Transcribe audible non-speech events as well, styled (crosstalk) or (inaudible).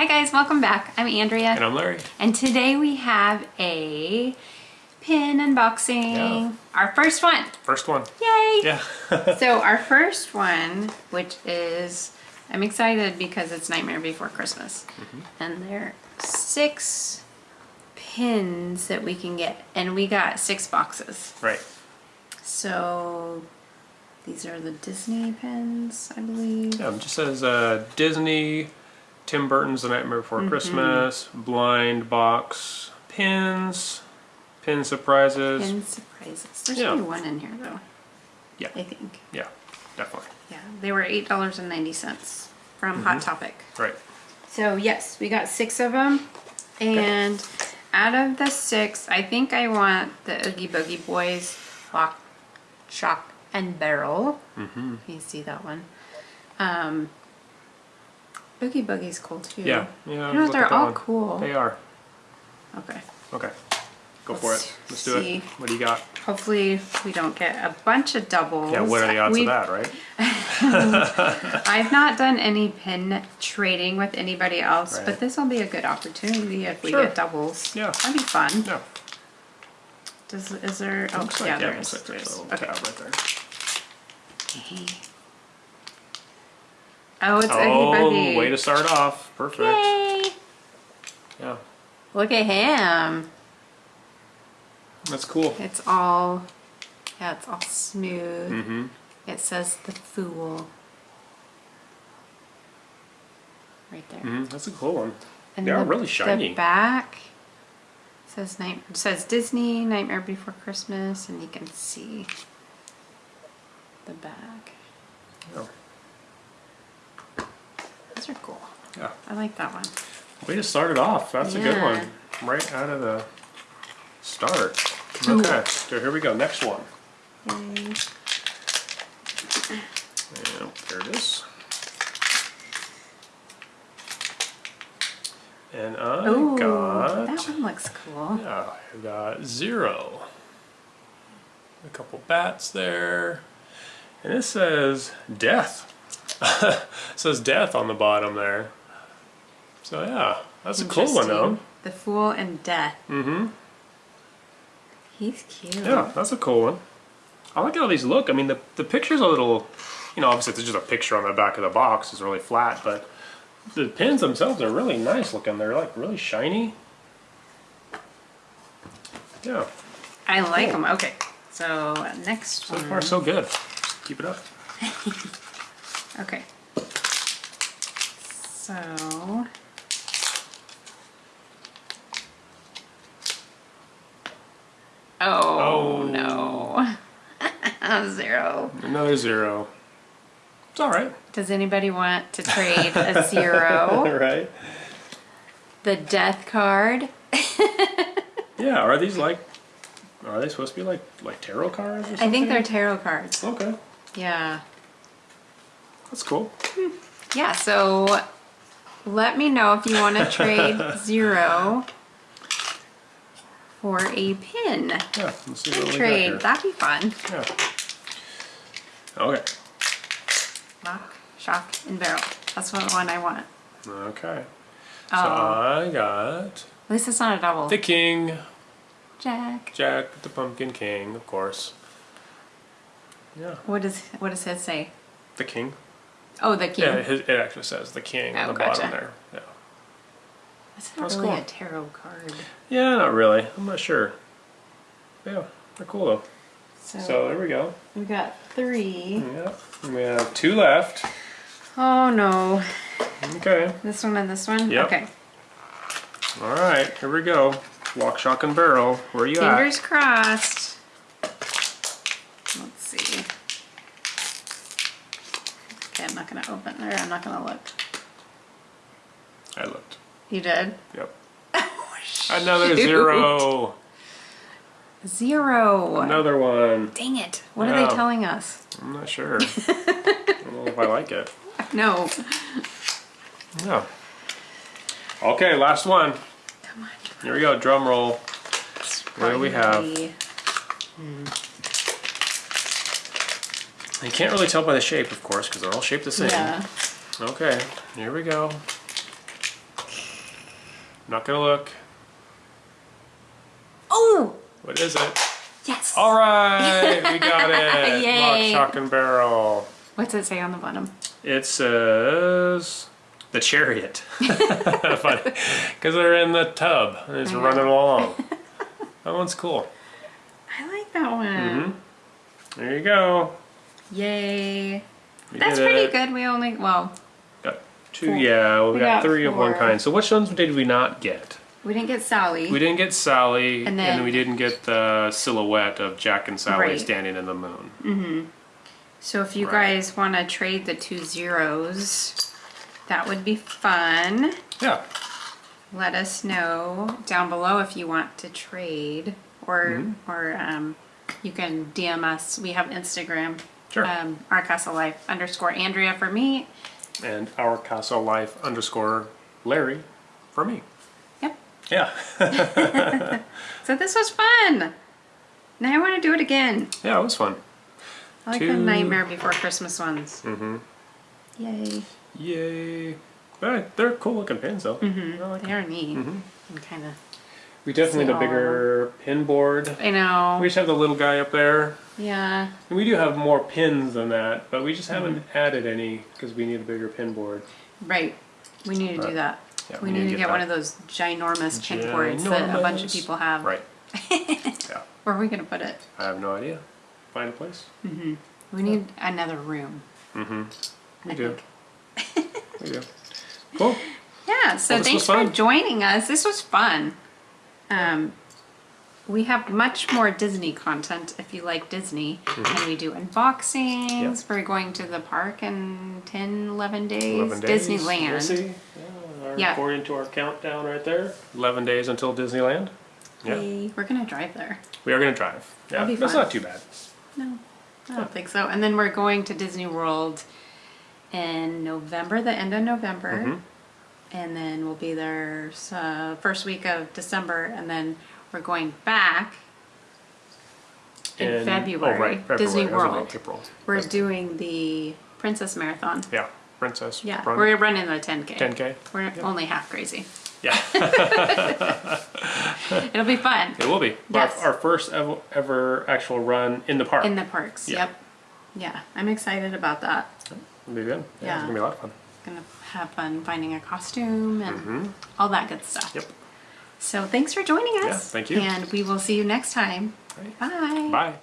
Hi guys, welcome back. I'm Andrea. And I'm Larry. And today we have a pin unboxing. Yeah. Our first one. First one. Yay! Yeah. (laughs) so our first one, which is, I'm excited because it's Nightmare Before Christmas. Mm-hmm. And there are six pins that we can get. And we got six boxes. right. So these are the Disney pins, I believe. Yeah, it just says uh, Disney, Tim Burton's The Nightmare Before Mm-hmm. Christmas, blind box, pins, pin surprises. Pin surprises. There's Yeah. only one in here though, Yeah. I think. Yeah, definitely. Yeah, they were eight dollars and ninety cents from Mm-hmm. Hot Topic. Right. So yes, we got six of them, and out of the six, I think I want the Oogie Boogie Boys Lock, Shock, and Barrel. Mm-hmm. You see that one? Um, Oogie Boogie's cool too. Yeah. Yeah. You know, they're all one. cool. They are. Okay. Okay. Go for Let's it. Let's do it. What do you got? Hopefully we don't get a bunch of doubles. Yeah, what are the odds We've- of that, right? (laughs) I've not done any pin trading with anybody else, Right. but this will be a good opportunity if we Sure. get doubles. Yeah. That'd be fun. No. Does, is there, oh, yeah, like, yeah, is. looks like there's there's- a little okay. tab right there. Oh, it's Oh, Boogie. way to start off. Perfect. Yay! Yeah. Look at him. That's cool. It's all, yeah, it's all smooth. Mm-hmm. It says the fool. Right there. Mm-hmm. That's a cool one. And They are the, really shiny. The back says night says Disney Nightmare Before Christmas, and you can see the back. Oh, are cool. yeah. I like that one. Way to start it off. That's a good one. Right out of the start. Okay, so here we go. Next one. Yay. And there it is. And I Ooh, got that one looks cool. yeah, I got zero. A couple bats there. And it says death. It (laughs) says death on the bottom there. So yeah, that's a cool one though. The Fool and Death. Mm-hmm. He's cute. Yeah, that's a cool one. I like how these look. I mean, the, the picture's a little, you know, obviously it's just a picture on the back of the box. It's really flat, but the pins themselves are really nice looking. They're like really shiny. Yeah, I like Cool. them. Okay, so next so one. far so good. Keep it up. (laughs) Okay. So. Oh, Oh. no. (laughs) Zero. Another zero. It's all right. Does anybody want to (laughs) trade a zero? (laughs) right? the death card? Yeah. Are these like? Are they supposed to be like like tarot cards or something? I think they're tarot cards. Okay, Yeah. That's cool. Yeah, so let me know if you want to trade (laughs) zero for a pin. Yeah. Let's see what Trade. That'd be fun. Yeah. Okay. Lock, shock, and barrel. That's what one I want. Okay. Oh, So I got at least it's not a double. the king, Jack. Jack, the pumpkin king, of course. Yeah, What does what does his say? the king. Oh, the king. Yeah, his, it actually says the king on Oh, the gotcha. bottom there. Yeah. That's not That's really cool. a tarot card. Yeah, not really. I'm not sure. Yeah, they're cool though. So, So there we go. we got three. Yeah, we have two left. Oh no. Okay. This one and this one? Yep. Okay. All right, here we go. Lock, shock, and barrel. Where are you at? Fingers crossed. Let's see. Okay, I'm not gonna open there. I'm not gonna look. I looked. You did? Yep. (laughs) Another zero. Zero. Another one. Dang it. What are they telling us? I'm not sure. I don't know if I like it. (laughs) No. Yeah. Okay, last one. Come on. Here we go. Drum roll. What do we have? Hmm. You can't really tell by the shape, of course, because they're all shaped the same. Yeah. Okay, here we go. not gonna look. Oh, What is it? yes. All right, we (laughs) got it. Yay. Lock, shock, and barrel. What's it say on the bottom? It says the chariot. (laughs) Because (laughs) they're in the tub and it's I know. running along. that one's cool. I like that one. Mm-hmm. There you go. Yay. We That's pretty it. good. We only, well, Got two, Four. yeah. Well, we, We got, got three of one kind. So which ones did we not get? we didn't get Sally. We didn't get Sally, And then- we didn't get the silhouette of Jack and Sally Right. standing in the moon. Mhm. So if you Right. guys want to trade the two zeros, that would be fun. Yeah. Let us know down below if you want to trade, or Mm-hmm. or um, you can DM us. We have Instagram. Sure. Um, our Castle Life underscore Andrea for me. And our Castle Life underscore Larry for me. Yep. Yeah. (laughs) So this was fun. Now I want to do it again. Yeah, it was fun. I like Two- the Nightmare Before Christmas ones. Mm-hmm. Yay. Yay. But they're cool looking pins though. I like They are neat. Mm-hmm. And kind of. We definitely need a bigger pin board. I know. We just have the little guy up there. yeah. And we do have more pins than that, but we just haven't Mm-hmm. added any because we need a bigger pin board. Right. We need to do Right. that. Yeah, we, need, to get, that. one of those ginormous pin boards that a bunch of Ginormous. people have. Right. (laughs) yeah. Where are we going to put it? I have no idea. Find a place. We need another room. We I do. think. We do. Cool. (laughs) Yeah, so Well, this thanks was for fun. joining us. This was fun. Um, we have much more Disney content if you like Disney. Mm-hmm. And we do unboxings. We're going to the park in 10, 11 days. 11 days. Disneyland. We'll see. Yeah, our- Yeah. According to our countdown right there. 11 days until Disneyland. Yeah. Yay. We're going to drive there. We are going to drive. Yeah. That'll That's not too bad. No, I don't think so. And then we're going to Disney World in November, the end of November. Mm-hmm. And then we'll be there uh, first week of December. And then we're going back in, In- February, Oh, right. February. Disney World. April. We're doing the Princess Marathon. Yeah. Princess. Yeah, Run. we're running the 10K. 10K. We're only half crazy. Yeah. (laughs) It'll be fun It will be. Yes. Our, our first ever, ever actual run in the park. in the parks. Yeah. Yep. Yeah, I'm excited about that. It'll be good. Yeah. Yeah. It's going to be a lot of fun. Gonna have fun finding a costume and mm-hmm. all that good stuff. Yep. So thanks for joining us. Yeah, thank you. And we will see you next time. Right. Bye. Bye.